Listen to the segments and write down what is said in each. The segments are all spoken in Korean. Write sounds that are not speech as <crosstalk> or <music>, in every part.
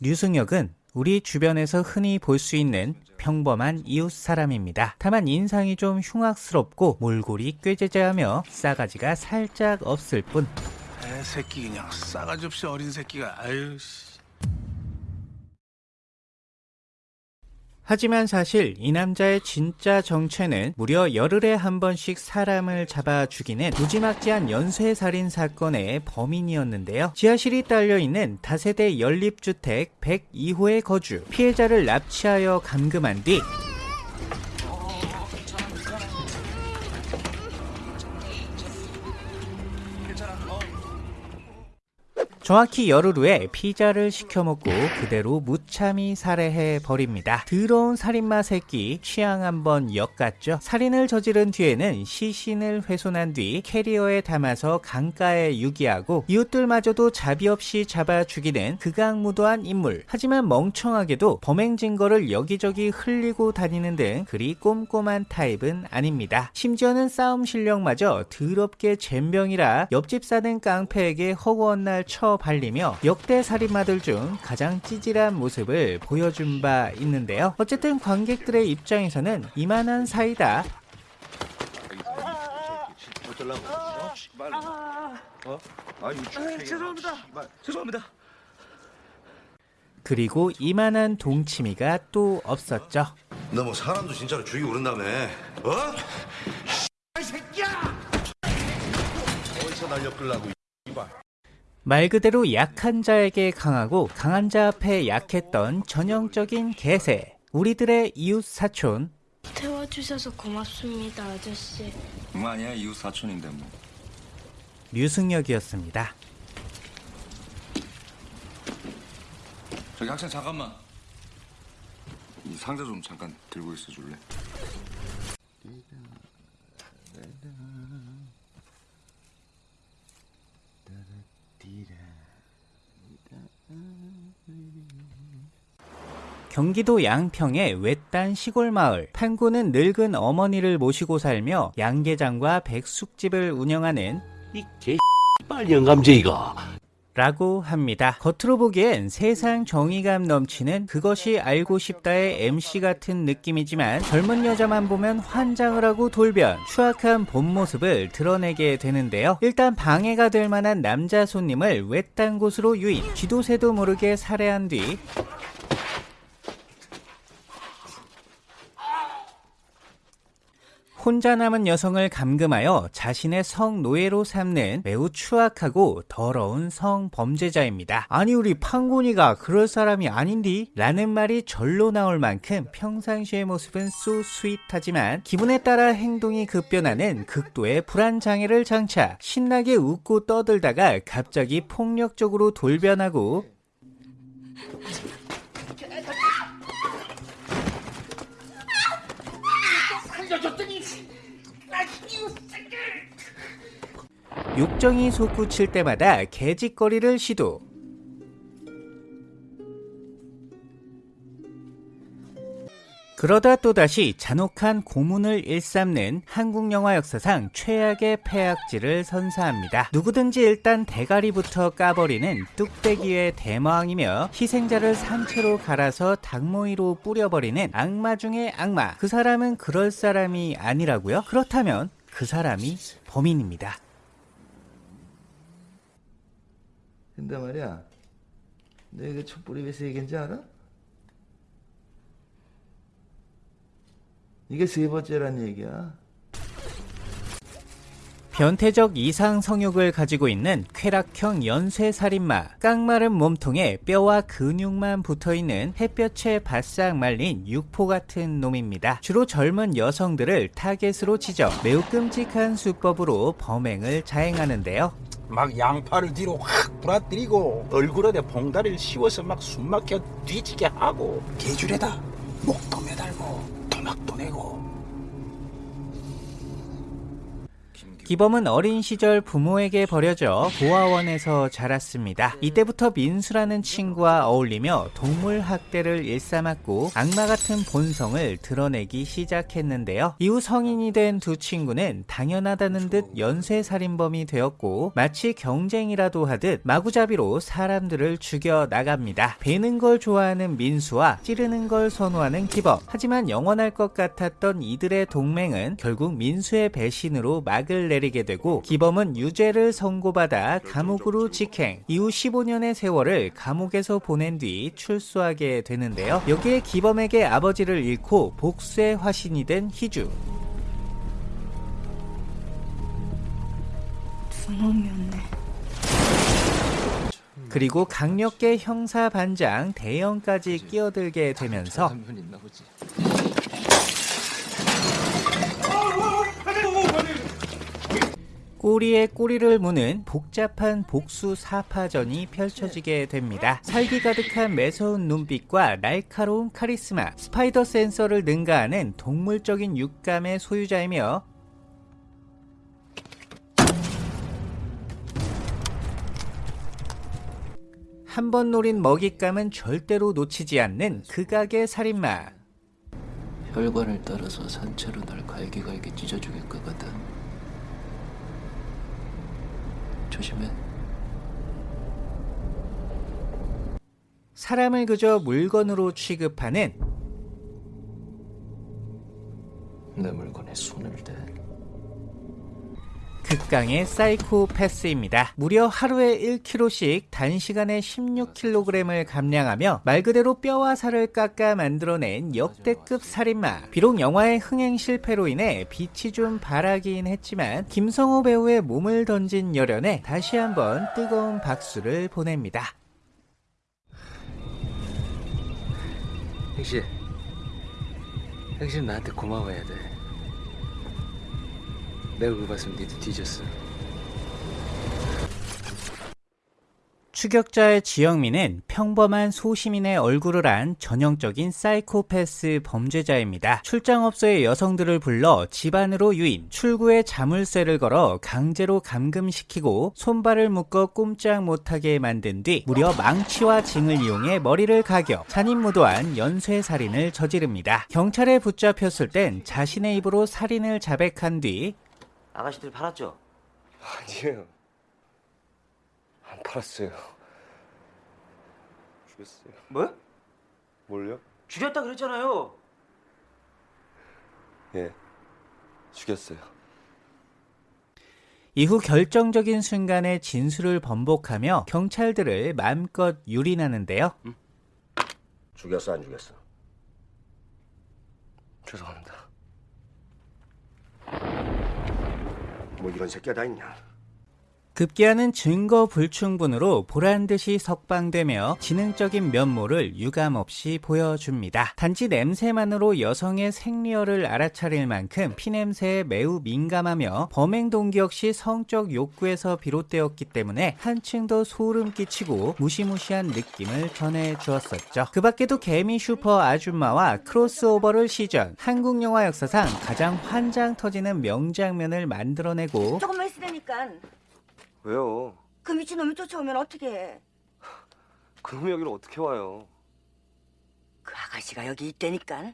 류승혁은 우리 주변에서 흔히 볼 수 있는 평범한 이웃 사람입니다. 다만 인상이 좀 흉악스럽고 몰골이 꾀죄죄하며 싸가지가 살짝 없을 뿐 애 새끼 그냥 싸가지 없이 어린 새끼가 아유 씨. 하지만 사실 이 남자의 진짜 정체는 무려 열흘에 한 번씩 사람을 잡아 죽이는 무지막지한 연쇄살인 사건의 범인이었는데요. 지하실이 딸려있는 다세대 연립주택 102호의 거주, 피해자를 납치하여 감금한 뒤 정확히 열흘 후에 피자를 시켜 먹고 그대로 무참히 살해해 버립니다. 더러운 살인마 새끼 취향 한번 엿갔죠. 살인을 저지른 뒤에는 시신을 훼손한 뒤 캐리어에 담아서 강가에 유기하고 이웃들마저도 자비 없이 잡아 죽이는 극악무도한 인물. 하지만 멍청하게도 범행 증거를 여기저기 흘리고 다니는 등 그리 꼼꼼한 타입은 아닙니다. 심지어는 싸움 실력마저 더럽게 젬병이라 옆집 사는 깡패에게 허구한 날쳐 발리며 역대 살인마들 중 가장 찌질한 모습을 보여준 바 있는데요. 어쨌든 관객들의 입장에서는 이만한 사이다. 죄송합니다. 죄송합니다. 그리고 이만한 동치미가 또 없었죠. 너 뭐 사람도 진짜로 죽이고 그런다며 어? 어디서 날 엮으려고 이발 말 그대로 약한 자에게 강하고 강한 자 앞에 약했던 전형적인 개새. 우리들의 이웃 사촌 태워주셔서 고맙습니다, 아저씨. 뭐 아니야 이웃 사촌인데 뭐. 류승혁이었습니다. 저기 학생 잠깐만. 이 상자 좀 잠깐 들고 있어 줄래? 경기도 양평의 외딴 시골 마을. 판구는 늙은 어머니를 모시고 살며 양계장과 백숙집을 운영하는 이 개빨 <laughs> 영감쟁이가 라고 합니다. 겉으로 보기엔 세상 정의감 넘치는 그것이 알고 싶다의 MC 같은 느낌이지만 젊은 여자만 보면 환장을 하고 돌변, 추악한 본 모습을 드러내게 되는데요. 일단 방해가 될 만한 남자 손님을 외딴 곳으로 유인, 쥐도새도 모르게 살해한 뒤 혼자 남은 여성을 감금하여 자신의 성노예로 삼는 매우 추악하고 더러운 성범죄자입니다. 아니 우리 판곤이가 그럴 사람이 아닌디? 라는 말이 절로 나올 만큼 평상시의 모습은 쏘 스윗하지만 기분에 따라 행동이 급변하는 극도의 불안장애를 장착 신나게 웃고 떠들다가 갑자기 폭력적으로 돌변하고 욕정이 솟구칠 때마다 개짓거리를 시도. 그러다 또다시 잔혹한 고문을 일삼는 한국 영화 역사상 최악의 폐악질을 선사합니다. 누구든지 일단 대가리부터 까버리는 뚝배기의 대마왕이며 희생자를 상체로 갈아서 닭모이로 뿌려버리는 악마 중의 악마. 그 사람은 그럴 사람이 아니라고요? 그렇다면 그 사람이 범인입니다. 근데 말이야, 너 이거 촛불이 왜 세 개인지 알아? 이게 세 번째란 얘기야. 변태적 이상 성욕을 가지고 있는 쾌락형 연쇄살인마 깡마른 몸통에 뼈와 근육만 붙어있는 햇볕에 바싹 말린 육포 같은 놈입니다 주로 젊은 여성들을 타겟으로 지져 매우 끔찍한 수법으로 범행을 자행하는데요 막 양팔을 뒤로 확 부러뜨리고 얼굴에 봉다리를 씌워서 막 숨막혀 뒤지게 하고 개줄에다 목도 매달고 토막도 내고 기범은 어린 시절 부모에게 버려져 보아원에서 자랐습니다. 이때부터 민수라는 친구와 어울리며 동물 학대를 일삼았고 악마 같은 본성을 드러내기 시작했는데요. 이후 성인이 된 두 친구는 당연하다는 듯 연쇄살인범이 되었고 마치 경쟁이라도 하듯 마구잡이로 사람들을 죽여 나갑니다. 베는 걸 좋아하는 민수와 찌르는 걸 선호하는 기범. 하지만 영원할 것 같았던 이들의 동맹은 결국 민수의 배신으로 막을 내 리게 되고 기범은 유죄를 선고받아 감옥으로 직행. 이후 15년의 세월을 감옥에서 보낸 뒤 출소하게 되는데요. 여기에 기범에게 아버지를 잃고 복수의 화신이 된 희주. 두 놈이었네. 그리고 강력계 형사 반장 대형까지 끼어들게 되면서 꼬리에 꼬리를 무는 복잡한 복수 사파전이 펼쳐지게 됩니다. 살기 가득한 매서운 눈빛과 날카로운 카리스마, 스파이더 센서를 능가하는 동물적인 육감의 소유자이며 한 번 노린 먹잇감은 절대로 놓치지 않는 극악의 살인마. 혈관을 따라서 산채로 날 갈기갈기 찢어 죽일 거거든. 조심해. 사람을 그저 물건으로 취급하는 내 물건에 손을 대. 극강의 사이코패스입니다. 무려 하루에 1kg씩 단시간에 16kg을 감량하며 말 그대로 뼈와 살을 깎아 만들어낸 역대급 살인마. 비록 영화의 흥행 실패로 인해 빛이 좀 바라긴 했지만 김성호 배우의 몸을 던진 열연에 다시 한번 뜨거운 박수를 보냅니다. 행실, 행실 나한테 고마워해야 돼. 내가 그거 봤으면 니도 뒤졌어. 추격자의 지영민은 평범한 소시민의 얼굴을 한 전형적인 사이코패스 범죄자입니다. 출장업소의 여성들을 불러 집안으로 유인, 출구에 자물쇠를 걸어 강제로 감금시키고 손발을 묶어 꼼짝 못하게 만든 뒤 무려 망치와 징을 이용해 머리를 가격, 잔인무도한 연쇄살인을 저지릅니다. 경찰에 붙잡혔을 땐 자신의 입으로 살인을 자백한 뒤 아가씨들 팔았죠? 아니에요. 안 팔았어요. 죽였어요. 뭐? 뭘요? 죽였다 그랬잖아요. 예. 죽였어요. 이후 결정적인 순간에 진술을 번복하며 경찰들을 마음껏 유린하는데요. 죽였어 안 죽였어? 죄송합니다. 뭐 이런 새끼가 다 있냐? 급기야는 증거 불충분으로 보란듯이 석방되며 지능적인 면모를 유감없이 보여줍니다. 단지 냄새만으로 여성의 생리혈을 알아차릴 만큼 피냄새에 매우 민감하며 범행 동기 역시 성적 욕구에서 비롯되었기 때문에 한층 더 소름 끼치고 무시무시한 느낌을 전해주었었죠. 그 밖에도 개미 슈퍼 아줌마와 크로스오버를 시전 한국 영화 역사상 가장 환장 터지는 명장면을 만들어내고 조금만 있으라니까. 왜요? 그 미친놈이 쫓아오면 어떻게 해? 그놈이 여기를 어떻게 와요? 그 아가씨가 여기 있다니까.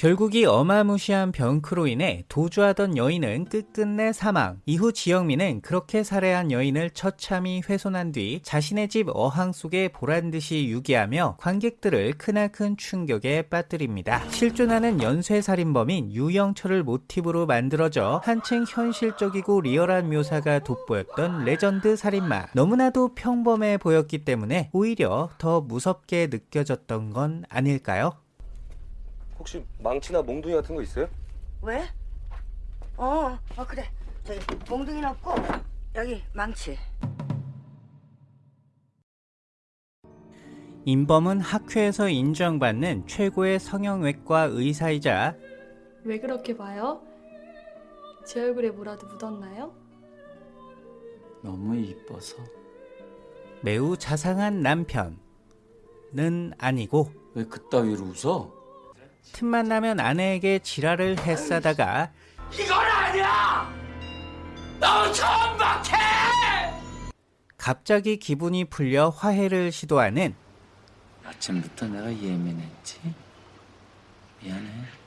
결국 이 어마무시한 병크로 인해 도주하던 여인은 끝끝내 사망. 이후 지영민은 그렇게 살해한 여인을 처참히 훼손한 뒤 자신의 집 어항 속에 보란듯이 유기하며 관객들을 크나큰 충격에 빠뜨립니다. 실존하는 연쇄살인범인 유영철을 모티브로 만들어져 한층 현실적이고 리얼한 묘사가 돋보였던 레전드 살인마. 너무나도 평범해 보였기 때문에 오히려 더 무섭게 느껴졌던 건 아닐까요? 혹시 망치나 몽둥이 같은 거 있어요? 왜? 어, 어 그래. 저기 몽둥이 넣고 여기 망치. 임범은 학회에서 인정받는 최고의 성형외과 의사이자 왜 그렇게 봐요? 제 얼굴에 뭐라도 묻었나요? 너무 이뻐서. 매우 자상한 남편은 아니고 왜 그따위로 웃어? 틈만 나면 아내에게 지랄을 했사다가 이건 아니야! 너 천박해! 갑자기 기분이 풀려 화해를 시도하는 아침부터 내가 예민했지? 미안해.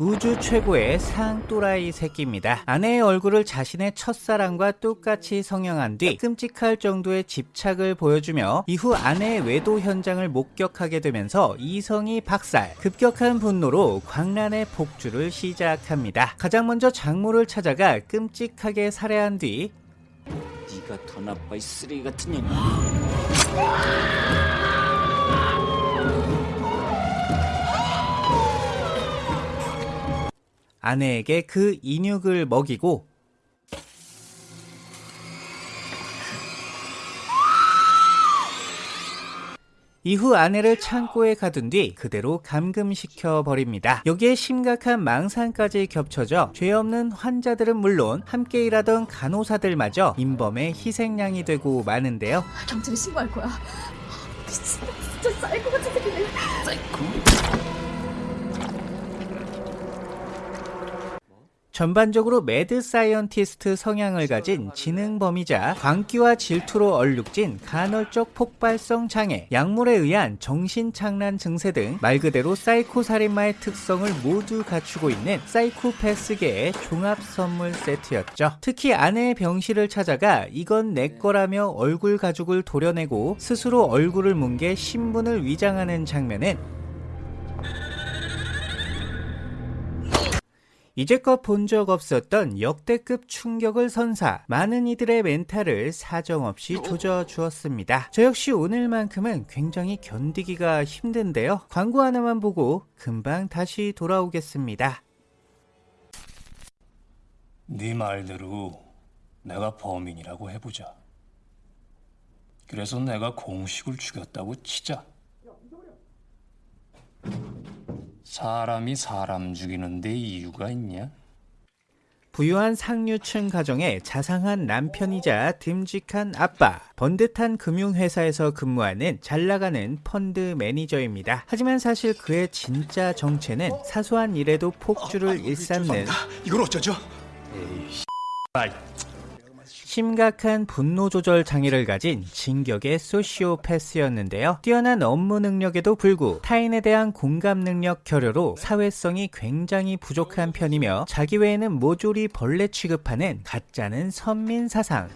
우주 최고의 상또라이 새끼입니다. 아내의 얼굴을 자신의 첫사랑과 똑같이 성형한 뒤 끔찍할 정도의 집착을 보여주며 이후 아내의 외도 현장을 목격하게 되면서 이성이 박살, 급격한 분노로 광란의 폭주를 시작합니다. 가장 먼저 장모를 찾아가 끔찍하게 살해한 뒤 네가 더 나빠 이 쓰레기 같은 년. 아내에게 그 인육을 먹이고 이후 아내를 창고에 가둔 뒤 그대로 감금시켜 버립니다. 여기에 심각한 망상까지 겹쳐져 죄 없는 환자들은 물론 함께 일하던 간호사들마저 인범의 희생양이 되고 마는데요. 경찰에 신고할 거야. 미친, 진짜 사이코 같은 새끼네. 전반적으로 mad scientist 성향을 가진 지능범이자 광기와 질투로 얼룩진 간헐적 폭발성 장애, 약물에 의한 정신착란 증세 등 말 그대로 사이코 살인마의 특성을 모두 갖추고 있는 사이코패스계의 종합 선물 세트였죠. 특히 아내의 병실을 찾아가 이건 내 거라며 얼굴 가죽을 도려내고 스스로 얼굴을 뭉개 신분을 위장하는 장면은 이제껏 본 적 없었던 역대급 충격을 선사 많은 이들의 멘탈을 사정없이 조져 주었습니다. 저 역시 오늘만큼은 굉장히 견디기가 힘든데요. 광고 하나만 보고 금방 다시 돌아오겠습니다. 네 말대로 내가 범인이라고 해보자. 그래서 내가 공식을 죽였다고 치자. 사람이 사람 죽이는 데 이유가 있냐? 부유한 상류층 가정의 자상한 남편이자 듬직한 아빠, 번듯한 금융회사에서 근무하는 잘나가는 펀드 매니저입니다. 하지만 사실 그의 진짜 정체는 사소한 일에도 폭주를 일삼는 이걸 어쩌죠? 심각한 분노 조절 장애를 가진 진격의 소시오패스였는데요. 뛰어난 업무 능력에도 불구 타인에 대한 공감 능력 결여로 사회성이 굉장히 부족한 편이며 자기 외에는 모조리 벌레 취급하는 가짜는 선민 사상.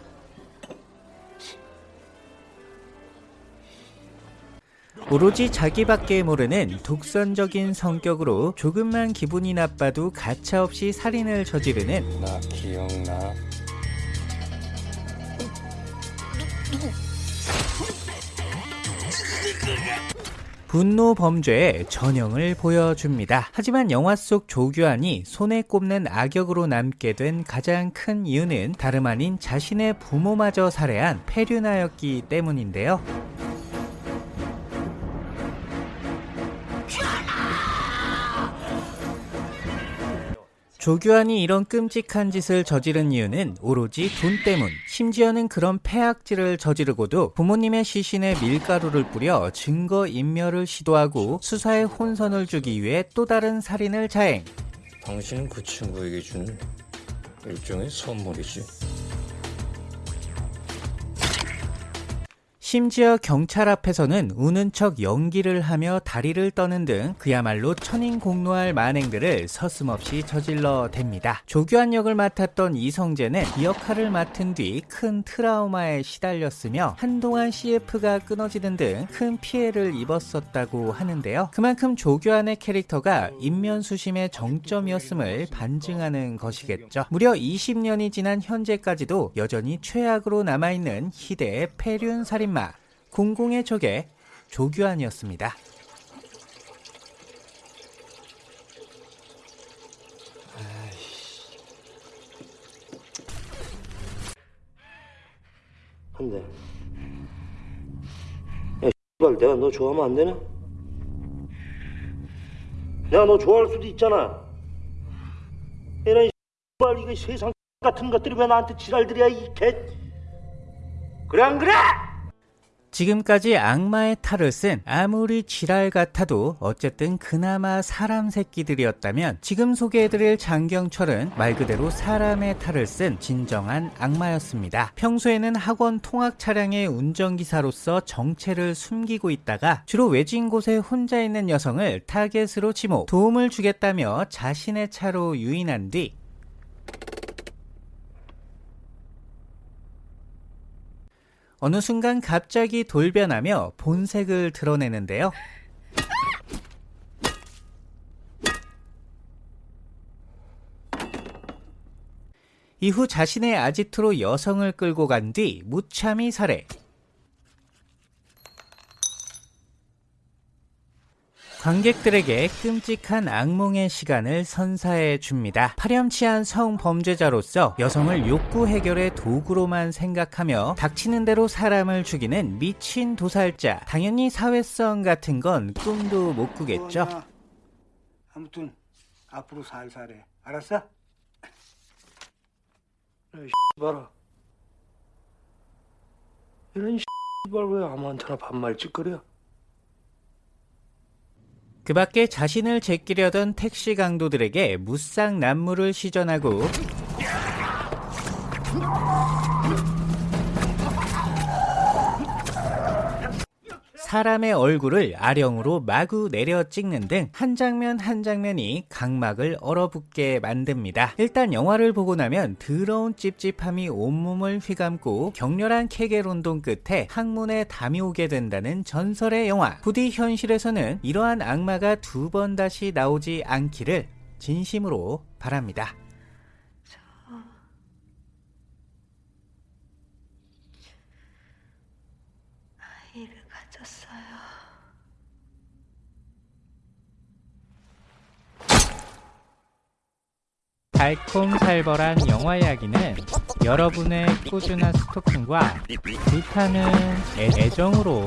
오로지 자기밖에 모르는 독선적인 성격으로 조금만 기분이 나빠도 가차없이 살인을 저지르는 나 기억나. 분노 범죄의 전형을 보여줍니다. 하지만 영화 속 조규환이 손에 꼽는 악역으로 남게 된 가장 큰 이유는 다름 아닌 자신의 부모마저 살해한 폐륜아였기 때문인데요. 조규환이 이런 끔찍한 짓을 저지른 이유는 오로지 돈 때문. 심지어는 그런 폐악질을 저지르고도 부모님의 시신에 밀가루를 뿌려 증거 인멸을 시도하고 수사에 혼선을 주기 위해 또 다른 살인을 자행. 당신은 그 친구에게 준 일종의 선물이지. 심지어 경찰 앞에서는 우는 척 연기를 하며 다리를 떠는 등 그야말로 천인공노할 만행들을 서슴없이 저질러 댑니다. 조규환 역을 맡았던 이성재는 이 역할을 맡은 뒤 큰 트라우마에 시달렸으며 한동안 CF가 끊어지는 등 큰 피해를 입었었다고 하는데요. 그만큼 조규환의 캐릭터가 인면수심의 정점이었음을 반증하는 것이겠죠. 무려 20년이 지난 현재까지도 여전히 최악으로 남아있는 희대의 폐륜 살인마 공공의 적의 조규환이었습니다. 근데 야 X발 내가 너 좋아하면 안 되나? 내가 너 좋아할 수도 있잖아 이런 X발 이거 세상 같은 것들이 왜 나한테 지랄들이야 이 개 그래 안 그래? 지금까지 악마의 탈을 쓴 아무리 지랄 같아도 어쨌든 그나마 사람 새끼들이었다면 지금 소개해드릴 장경철은 말 그대로 사람의 탈을 쓴 진정한 악마였습니다. 평소에는 학원 통학 차량의 운전기사로서 정체를 숨기고 있다가 주로 외진 곳에 혼자 있는 여성을 타겟으로 지목, 도움을 주겠다며 자신의 차로 유인한 뒤 어느 순간 갑자기 돌변하며 본색을 드러내는데요. 이후 자신의 아지트로 여성을 끌고 간 뒤 무참히 살해. 관객들에게 끔찍한 악몽의 시간을 선사해 줍니다. 파렴치한 성범죄자로서 여성을 욕구 해결의 도구로만 생각하며 닥치는 대로 사람을 죽이는 미친 도살자. 당연히 사회성 같은 건 꿈도 못 꾸겠죠. 아무튼 앞으로 살살해. 알았어? 봐라. 이런 씨발 왜 아무한테나 반말 짓거려? 그 밖에 자신을 제끼려던 택시 강도들에게 무쌍 난무를 시전하고 사람의 얼굴을 아령으로 마구 내려 찍는 등 한 장면 한 장면이 각막을 얼어붙게 만듭니다. 일단 영화를 보고 나면 더러운 찝찝함이 온몸을 휘감고 격렬한 케겔운동 끝에 항문에 담이 오게 된다는 전설의 영화. 부디 현실에서는 이러한 악마가 두 번 다시 나오지 않기를 진심으로 바랍니다. 아이를 가졌어요. 달콤살벌한 영화 이야기는 여러분의 꾸준한 스토킹과 불타는 애- 애정으로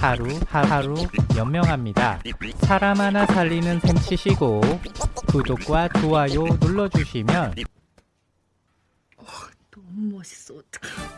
하루 하루 연명합니다. 사람 하나 살리는 셈 치시고 구독과 좋아요 눌러주시면 너무 멋있어. 어떡해.